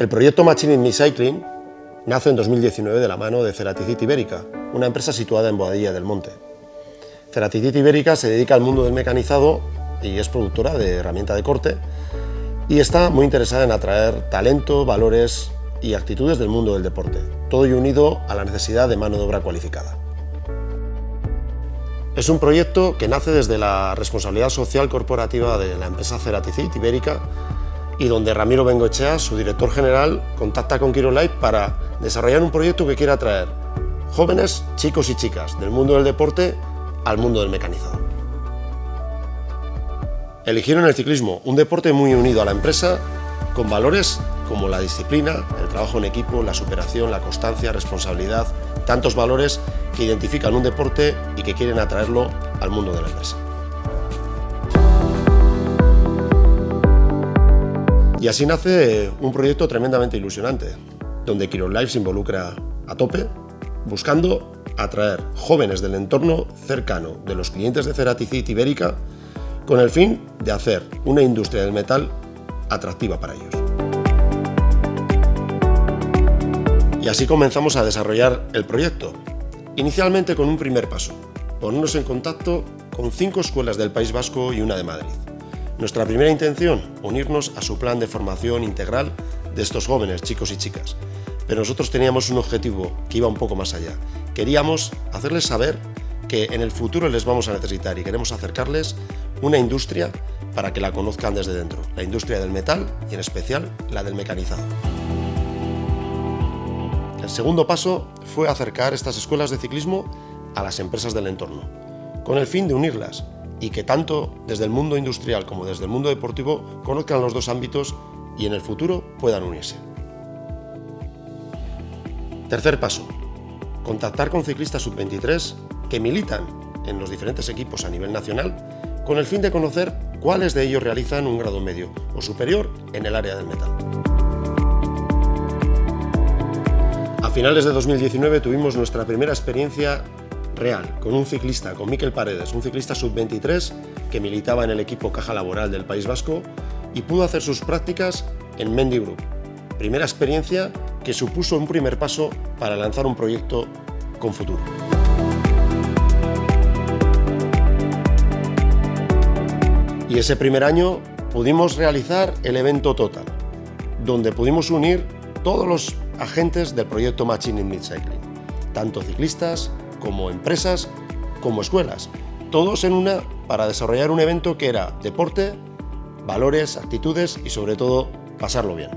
El proyecto Machine in Cycling nace en 2019 de la mano de Ceraticit Ibérica, una empresa situada en Boadilla del Monte. Ceraticit Ibérica se dedica al mundo del mecanizado y es productora de herramienta de corte y está muy interesada en atraer talento, valores y actitudes del mundo del deporte, todo y unido a la necesidad de mano de obra cualificada. Es un proyecto que nace desde la responsabilidad social corporativa de la empresa Ceraticit Ibérica y donde Ramiro Bengochea, su director general, contacta con Life para desarrollar un proyecto que quiera atraer jóvenes, chicos y chicas del mundo del deporte al mundo del mecanizado. Eligieron el ciclismo, un deporte muy unido a la empresa, con valores como la disciplina, el trabajo en equipo, la superación, la constancia, responsabilidad, tantos valores que identifican un deporte y que quieren atraerlo al mundo de la empresa. Y así nace un proyecto tremendamente ilusionante, donde Kiron Life se involucra a tope, buscando atraer jóvenes del entorno cercano de los clientes de Ceraticit Ibérica con el fin de hacer una industria del metal atractiva para ellos. Y así comenzamos a desarrollar el proyecto, inicialmente con un primer paso, ponernos en contacto con cinco escuelas del País Vasco y una de Madrid. Nuestra primera intención, unirnos a su plan de formación integral de estos jóvenes, chicos y chicas. Pero nosotros teníamos un objetivo que iba un poco más allá. Queríamos hacerles saber que en el futuro les vamos a necesitar y queremos acercarles una industria para que la conozcan desde dentro, la industria del metal y en especial la del mecanizado. El segundo paso fue acercar estas escuelas de ciclismo a las empresas del entorno, con el fin de unirlas y que tanto desde el mundo industrial como desde el mundo deportivo conozcan los dos ámbitos y en el futuro puedan unirse. Tercer paso. Contactar con ciclistas sub-23 que militan en los diferentes equipos a nivel nacional con el fin de conocer cuáles de ellos realizan un grado medio o superior en el área del metal. A finales de 2019 tuvimos nuestra primera experiencia real, con un ciclista, con Miquel Paredes, un ciclista sub-23 que militaba en el equipo Caja Laboral del País Vasco y pudo hacer sus prácticas en Mendy Group. Primera experiencia que supuso un primer paso para lanzar un proyecto con futuro. Y ese primer año pudimos realizar el evento Total, donde pudimos unir todos los agentes del proyecto Matching in Mid Cycling, tanto ciclistas, como empresas, como escuelas, todos en una para desarrollar un evento que era deporte, valores, actitudes y sobre todo pasarlo bien.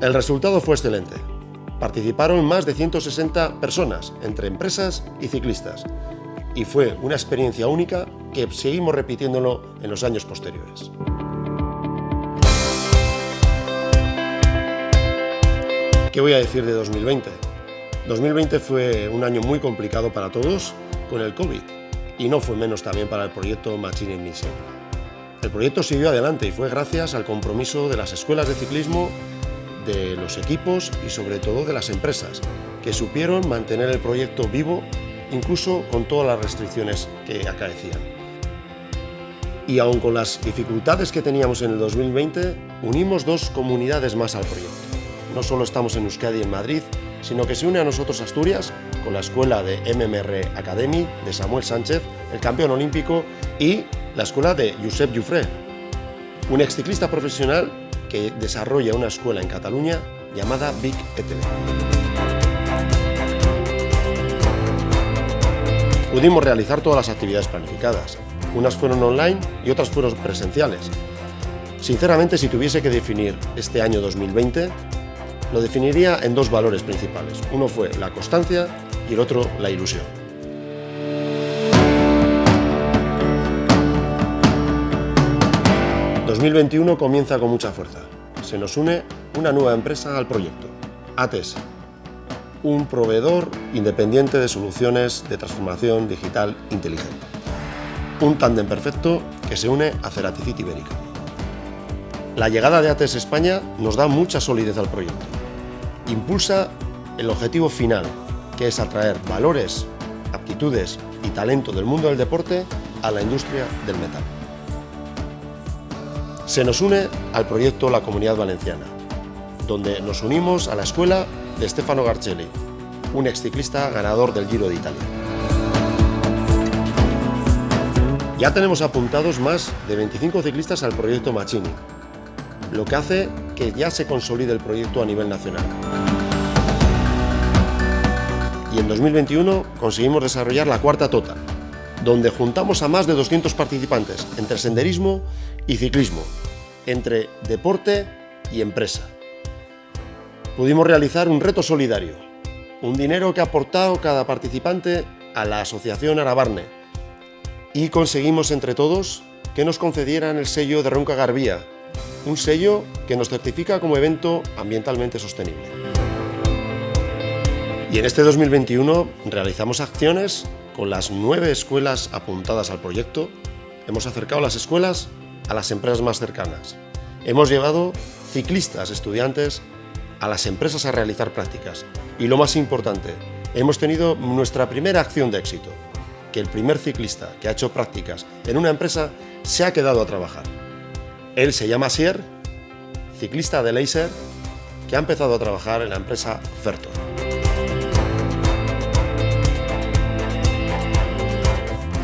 El resultado fue excelente. Participaron más de 160 personas, entre empresas y ciclistas, y fue una experiencia única que seguimos repitiéndolo en los años posteriores. ¿Qué voy a decir de 2020? 2020 fue un año muy complicado para todos con el COVID y no fue menos también para el proyecto Machine in Mission. El proyecto siguió adelante y fue gracias al compromiso de las escuelas de ciclismo, de los equipos y sobre todo de las empresas, que supieron mantener el proyecto vivo incluso con todas las restricciones que acaecían. Y aun con las dificultades que teníamos en el 2020, unimos dos comunidades más al proyecto. No solo estamos en Euskadi y en Madrid, sino que se une a nosotros Asturias con la escuela de MMR Academy de Samuel Sánchez, el campeón olímpico, y la escuela de Josep Jufré, un exciclista profesional que desarrolla una escuela en Cataluña llamada Big ETV. Pudimos realizar todas las actividades planificadas. Unas fueron online y otras fueron presenciales. Sinceramente, si tuviese que definir este año 2020, lo definiría en dos valores principales. Uno fue la constancia y el otro la ilusión. ...2021 comienza con mucha fuerza. Se nos une una nueva empresa al proyecto, ATS, un proveedor independiente de soluciones de transformación digital inteligente. Un tándem perfecto que se une a Ceraticit Ibérica. La llegada de ATS España nos da mucha solidez al proyecto impulsa el objetivo final, que es atraer valores, aptitudes y talento del mundo del deporte a la industria del metal. se nos une al proyecto La Comunidad Valenciana, donde nos unimos a la escuela de Stefano Garcelli, un exciclista ganador del Giro de Italia. Ya tenemos apuntados más de 25 ciclistas al proyecto Machini, lo que hace que ya se consolide el proyecto a nivel nacional. En 2021 conseguimos desarrollar la cuarta Tota, donde juntamos a más de 200 participantes entre senderismo y ciclismo, entre deporte y empresa. Pudimos realizar un reto solidario, un dinero que ha aportado cada participante a la Asociación Arabarne y conseguimos entre todos que nos concedieran el sello de Ronca Garbía, un sello que nos certifica como evento ambientalmente sostenible. Y en este 2021 realizamos acciones con las nueve escuelas apuntadas al proyecto. Hemos acercado las escuelas a las empresas más cercanas. Hemos llevado ciclistas, estudiantes, a las empresas a realizar prácticas. Y lo más importante, hemos tenido nuestra primera acción de éxito, que el primer ciclista que ha hecho prácticas en una empresa se ha quedado a trabajar. Él se llama Sier, ciclista de Laser, que ha empezado a trabajar en la empresa Fertor.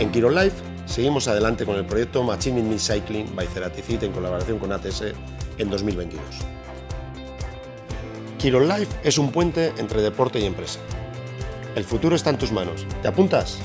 En Quirón Life seguimos adelante con el proyecto Machine in Cycling by Ceraticit en colaboración con ATS en 2022. Quirón Life es un puente entre deporte y empresa. El futuro está en tus manos. ¿Te apuntas?